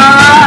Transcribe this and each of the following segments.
waaye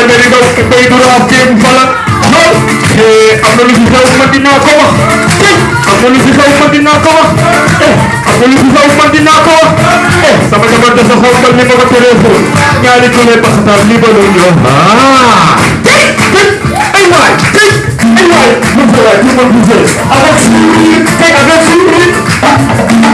sama dari bas ke bay du rap tem fala no? Eh amna lu ci saw ma dina ko wax amna lu ci saw ma dina ko wax eh amna lu ci saw ma dina ko wax eh sama jabar da sa xol dal ni mako téléfo ñaari tolé baxtal li ba do ñu ah ay way ay way mu ko la ci mo bu jël avec suñu avec suñu